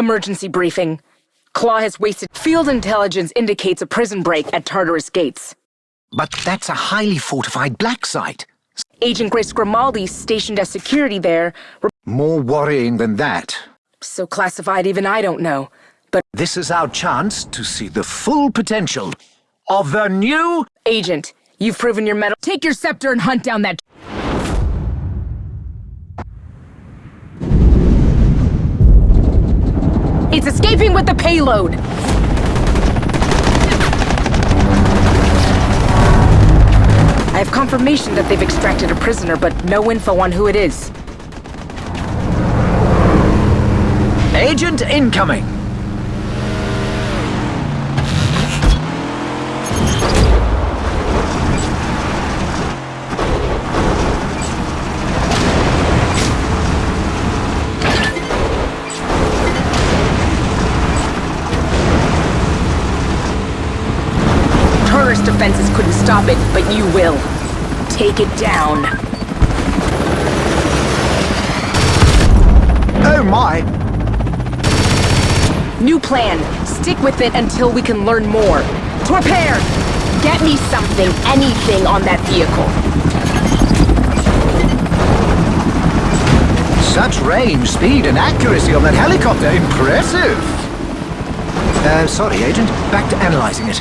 Emergency briefing. Claw has wasted... Field intelligence indicates a prison break at Tartarus Gates. But that's a highly fortified black site. Agent Grace Grimaldi, stationed as security there, More worrying than that. so classified even I don't know. But This is our chance to see the full potential of the new... Agent, you've proven your mettle. Take your scepter and hunt down that... It's escaping with the payload! I have confirmation that they've extracted a prisoner, but no info on who it is. Agent incoming! Defenses couldn't stop it, but you will. Take it down. Oh my! New plan. Stick with it until we can learn more. Torpair! Get me something, anything on that vehicle. Such range, speed, and accuracy on that helicopter. Impressive! Uh, sorry, Agent. Back to analyzing it.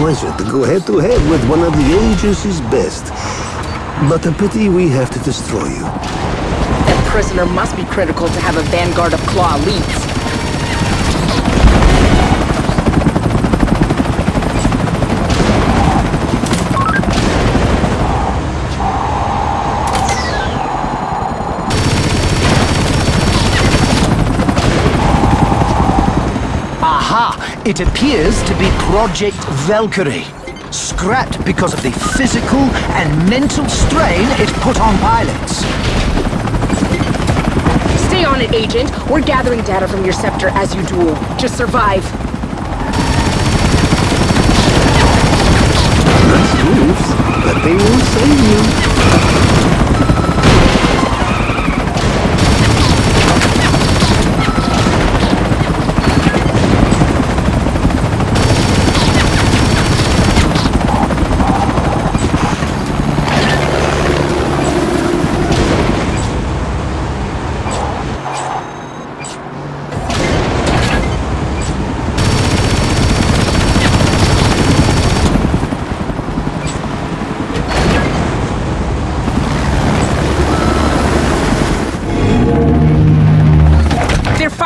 Pleasure to go head-to-head with one of the agency's best. But a pity we have to destroy you. That prisoner must be critical to have a vanguard of Claw elites. It appears to be Project Valkyrie. Scrapped because of the physical and mental strain it put on pilots. Stay on it, Agent. We're gathering data from your scepter as you duel. Just survive. Nice moves, but they won't save you.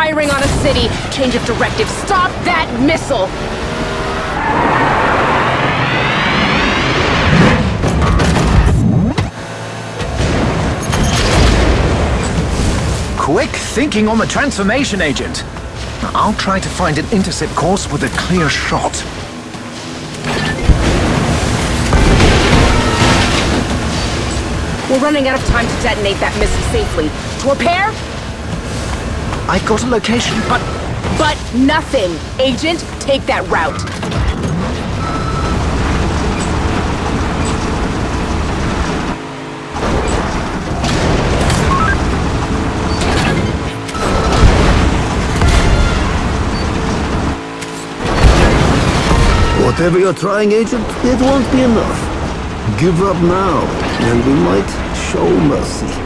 Firing on a city. Change of directive. Stop that missile! Quick thinking on the transformation, Agent. I'll try to find an intercept course with a clear shot. We're running out of time to detonate that missile safely. Torpair? I got a location, but But nothing. Agent, take that route. Whatever you're trying, Agent, it won't be enough. Give up now, and we might show mercy.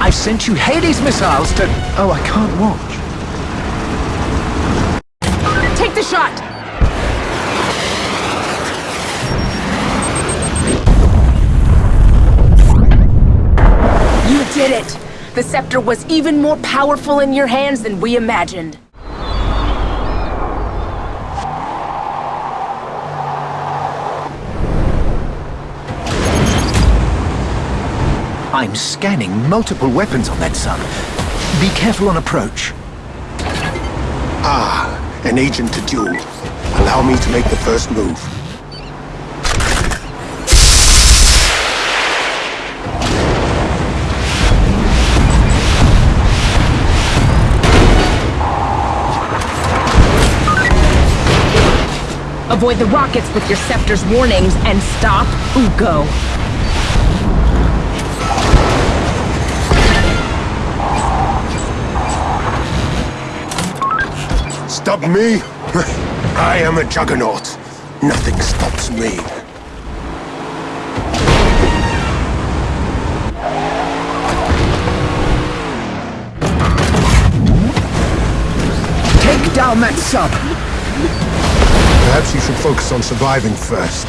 I've sent you Hades missiles to... Oh, I can't watch. Take the shot! You did it! The scepter was even more powerful in your hands than we imagined. I'm scanning multiple weapons on that sub. Be careful on approach. Ah, an agent to duel. Allow me to make the first move. Avoid the rockets with your scepter's warnings and stop Ugo. Stop me? I am a juggernaut. Nothing stops me. Take down that sub! Perhaps you should focus on surviving first.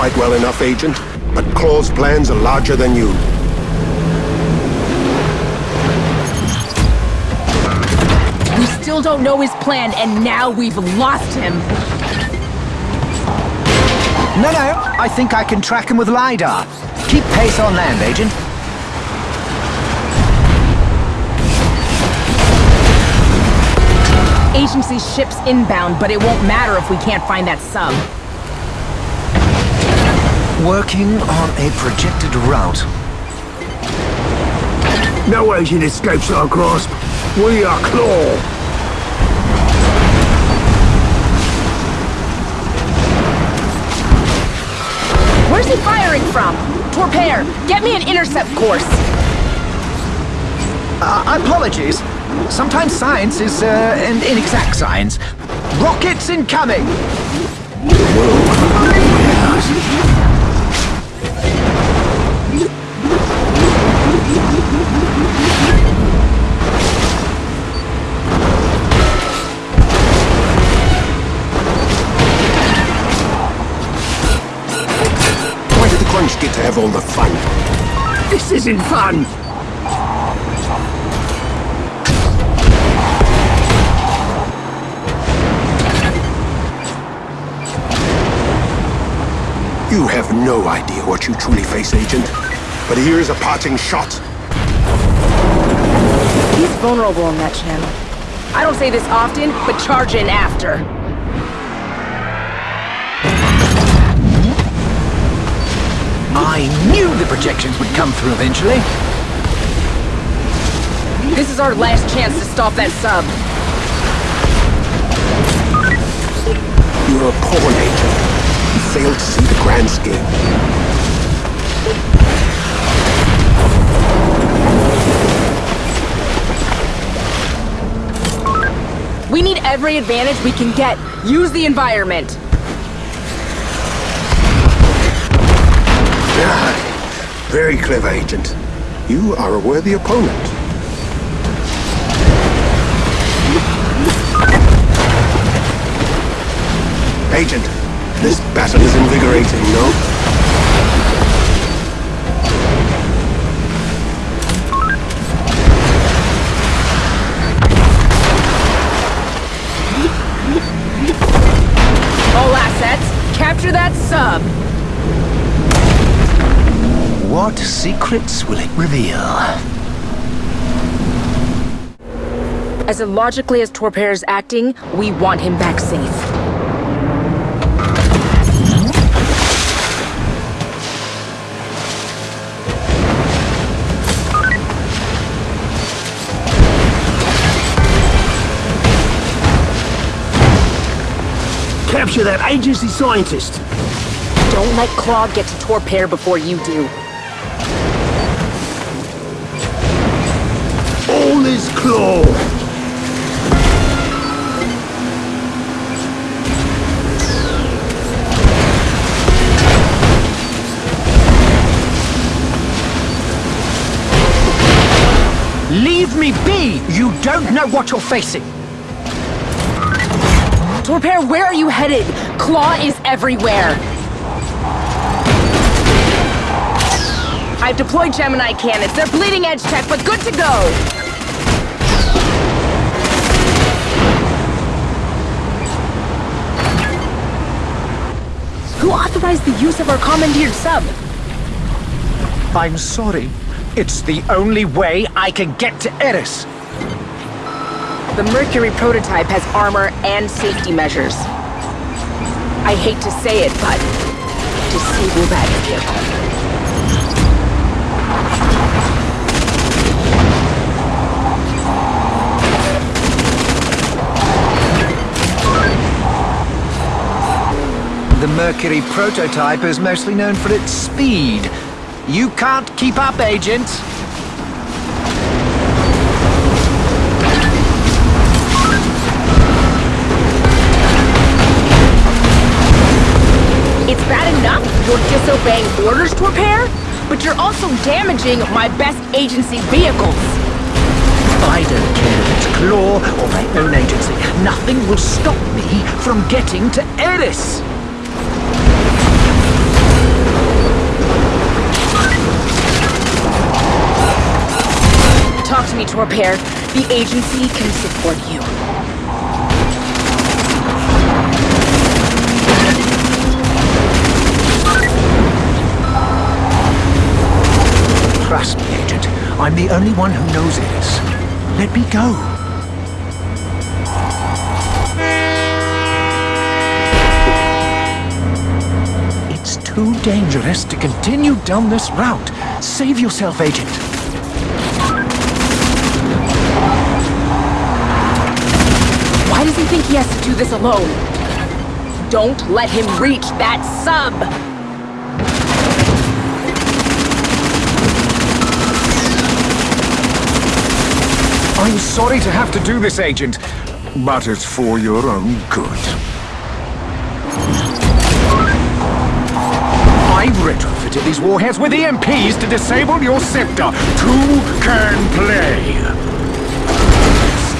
Fight well enough, Agent, but Claw's plans are larger than you. We still don't know his plan, and now we've lost him. No, no, I think I can track him with LiDAR. Keep pace on land, Agent. Agency ship's inbound, but it won't matter if we can't find that sub. Working on a projected route. No agent escapes our grasp. We are Claw. Where's he firing from? Torpair, get me an intercept course. Uh, apologies. Sometimes science is uh, an inexact science. Rockets incoming! Why all the fun? This isn't fun! You have no idea what you truly face, Agent. But here's a parting shot. He's vulnerable on that channel. I don't say this often, but charge in after. I knew the projections would come through eventually. This is our last chance to stop that sub. You're a pawn agent. You failed to see the grand scheme. We need every advantage we can get. Use the environment. Very clever, Agent. You are a worthy opponent. Agent, this battle is invigorating, no? What secrets will it reveal? As illogically as Torpair is acting, we want him back safe. Capture that agency scientist! Don't let Claw get to Torpair before you do. Claw! Leave me be! You don't know what you're facing! Torpair, where are you headed? Claw is everywhere. I've deployed Gemini cannons. They're bleeding edge tech, but good to go. Who authorized the use of our commandeered sub? I'm sorry. It's the only way I can get to Eris. The Mercury prototype has armor and safety measures. I hate to say it, but disable that vehicle. Mercury prototype is mostly known for its speed. You can't keep up, Agent. It's bad enough you're disobeying orders, Torpair, but you're also damaging my best agency vehicles. I don't care if it's Claw or my own agency. Nothing will stop me from getting to Eris. To me, Torpair. The agency can support you. Trust me, Agent. I'm the only one who knows Eris. Let me go. It's too dangerous to continue down this route. Save yourself, Agent. Think he has to do this alone? Don't let him reach that sub! I'm sorry to have to do this, Agent, but it's for your own good. I've retrofitted these warheads with EMPs to disable your scepter. Two can play.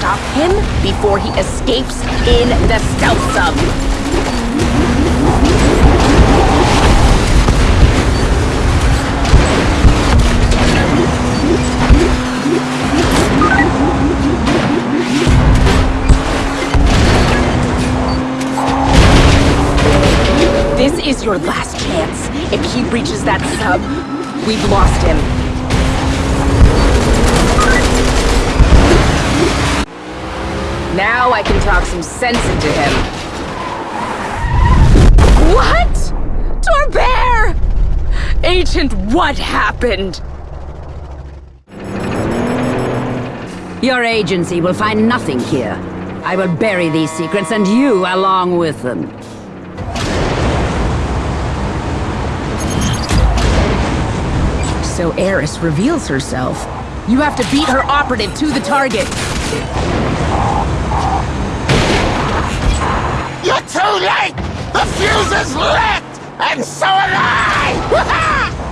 Stop him before he escapes in the stealth sub. This is your last chance. If he breaches that sub, we've lost him. Now I can talk some sense into him. What? Torpair! Agent, what happened? Your agency will find nothing here. I will bury these secrets and you along with them. So Eris reveals herself. You have to beat her operative to the target. You're too late! The fuse is lit! And so am I!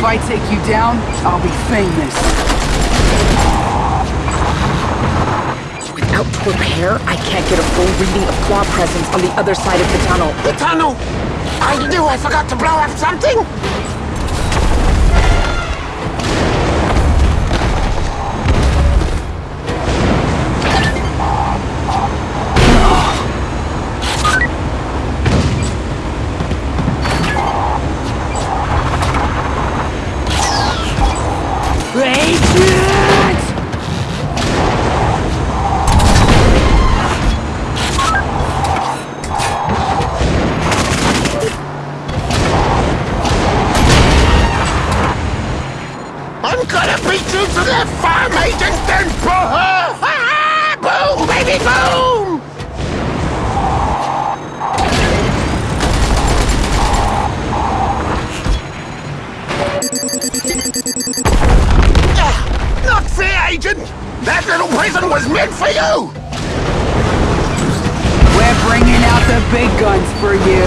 If I take you down, I'll be famous. Without Torpair, I can't get a full reading of Claw presence on the other side of the tunnel. the tunnel! I knew I forgot to blow up something! Not fair, Agent! That little prison was meant for you! We're bringing out the big guns for you!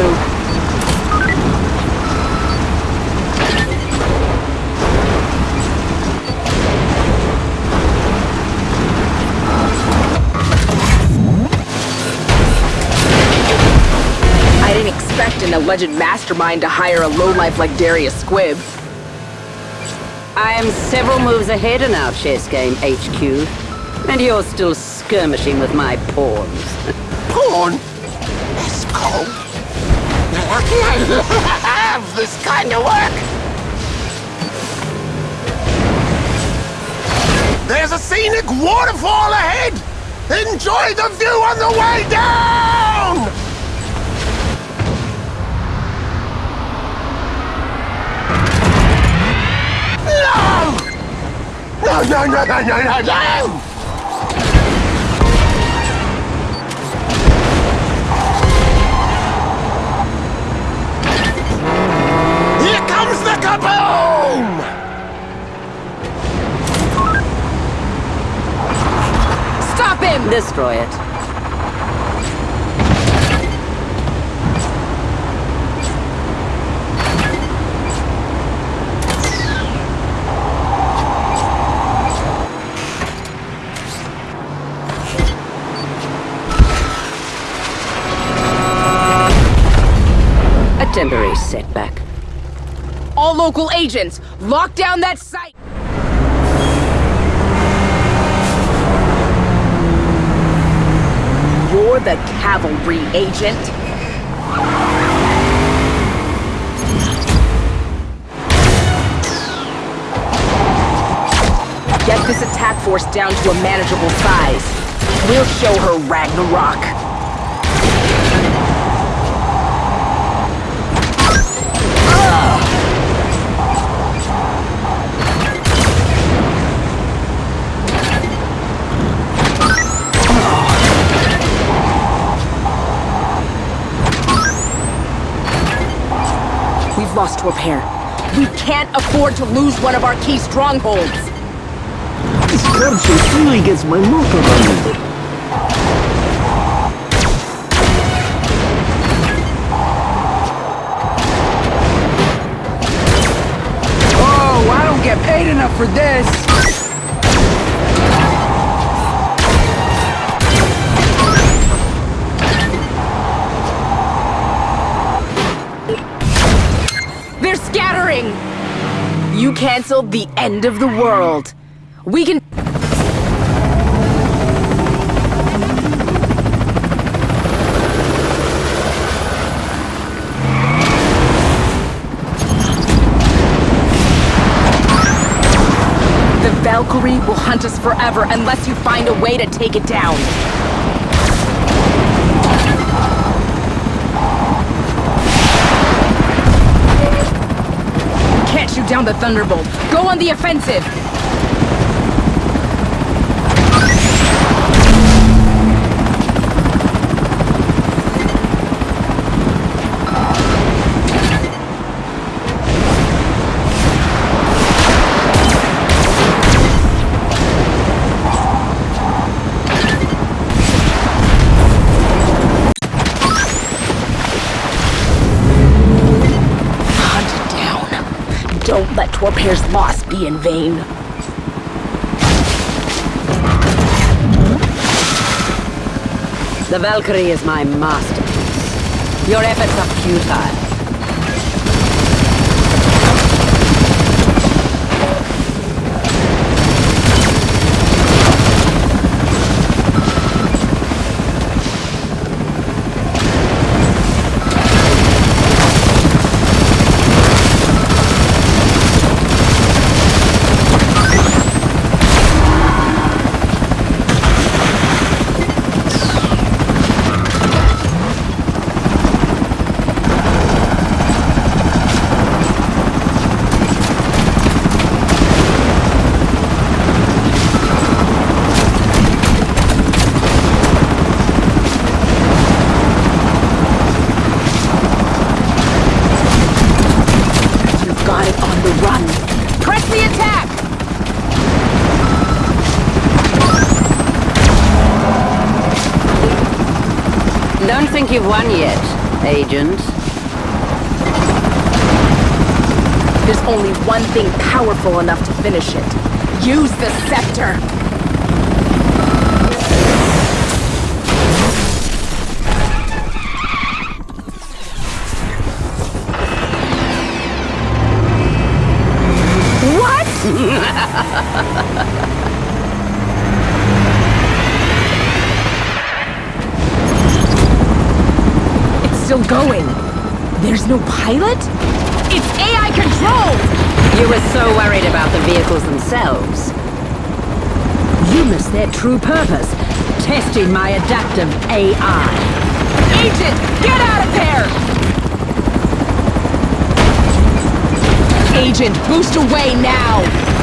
I didn't expect an alleged mastermind to hire a lowlife like Darius Squibb. I am several moves ahead in our chess game, HQ. And you're still skirmishing with my pawns. Porn? That's cold. I love this kind of work. There's a scenic waterfall ahead. Enjoy the view on the way down! No, no, no, no, no, no, no! Here comes the kaboom! Stop him! Destroy it. A setback. All local agents, lock down that site! You're the cavalry agent? Get this attack force down to a manageable size. We'll show her Ragnarok. We've lost Torpair. We can't afford to lose one of our key strongholds. This purchase really gets my motor running. Oh, I don't get paid enough for this. Canceled the end of the world. We can... The Valkyrie will hunt us forever unless you find a way to take it down. Can't down the Thunderbolt. Go on the offensive! Don't let Torpair's loss be in vain. The Valkyrie is my masterpiece. Your efforts are futile. Think you've won yet, Agent. There's only one thing powerful enough to finish it. Use the scepter! There's no pilot? It's AI controlled! You were so worried about the vehicles themselves. You missed their true purpose, testing my adaptive AI. Agent, get out of there! Agent, boost away now!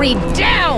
Valkyrie down!